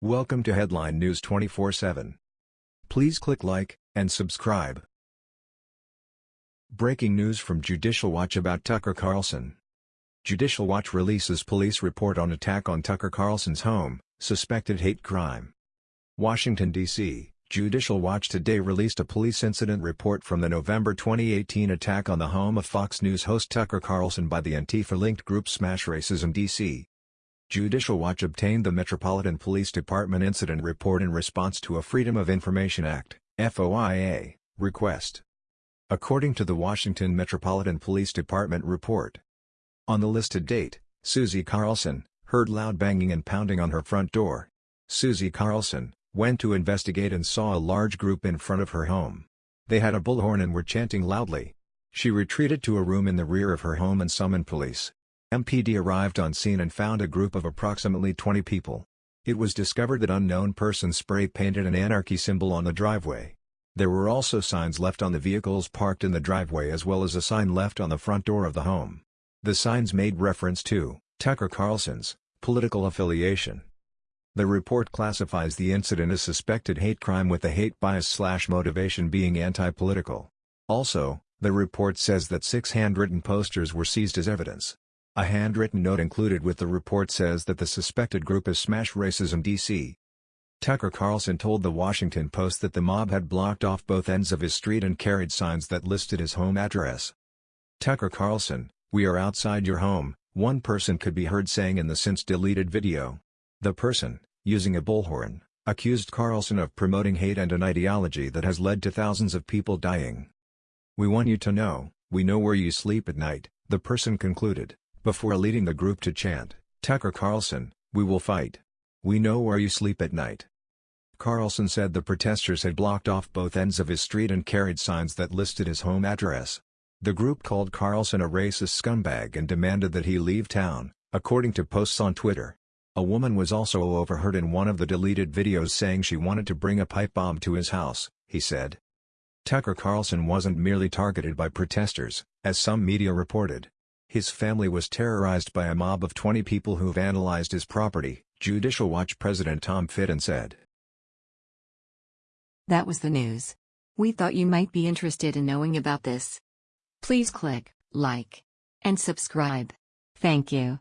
Welcome to Headline News 24/7. Please click like and subscribe. Breaking news from Judicial Watch about Tucker Carlson. Judicial Watch releases police report on attack on Tucker Carlson's home, suspected hate crime. Washington, D.C. Judicial Watch today released a police incident report from the November 2018 attack on the home of Fox News host Tucker Carlson by the Antifa-linked group Smash Racism DC. Judicial Watch obtained the Metropolitan Police Department incident report in response to a Freedom of Information Act FOIA, request. According to the Washington Metropolitan Police Department report. On the listed date, Susie Carlson, heard loud banging and pounding on her front door. Susie Carlson, went to investigate and saw a large group in front of her home. They had a bullhorn and were chanting loudly. She retreated to a room in the rear of her home and summoned police. MPD arrived on scene and found a group of approximately 20 people. It was discovered that unknown persons spray-painted an anarchy symbol on the driveway. There were also signs left on the vehicles parked in the driveway as well as a sign left on the front door of the home. The signs made reference to Tucker Carlson's political affiliation. The report classifies the incident as suspected hate crime with the hate bias slash motivation being anti-political. Also, the report says that six handwritten posters were seized as evidence. A handwritten note included with the report says that the suspected group is Smash Racism DC. Tucker Carlson told the Washington Post that the mob had blocked off both ends of his street and carried signs that listed his home address. Tucker Carlson, we are outside your home, one person could be heard saying in the since deleted video. The person, using a bullhorn, accused Carlson of promoting hate and an ideology that has led to thousands of people dying. We want you to know, we know where you sleep at night, the person concluded, before leading the group to chant, Tucker Carlson, we will fight. We know where you sleep at night. Carlson said the protesters had blocked off both ends of his street and carried signs that listed his home address. The group called Carlson a racist scumbag and demanded that he leave town, according to posts on Twitter. A woman was also overheard in one of the deleted videos saying she wanted to bring a pipe bomb to his house, he said. Tucker Carlson wasn't merely targeted by protesters, as some media reported. His family was terrorized by a mob of 20 people who vandalized his property, Judicial Watch President Tom Fitton said. That was the news. We thought you might be interested in knowing about this. Please click like and subscribe. Thank you.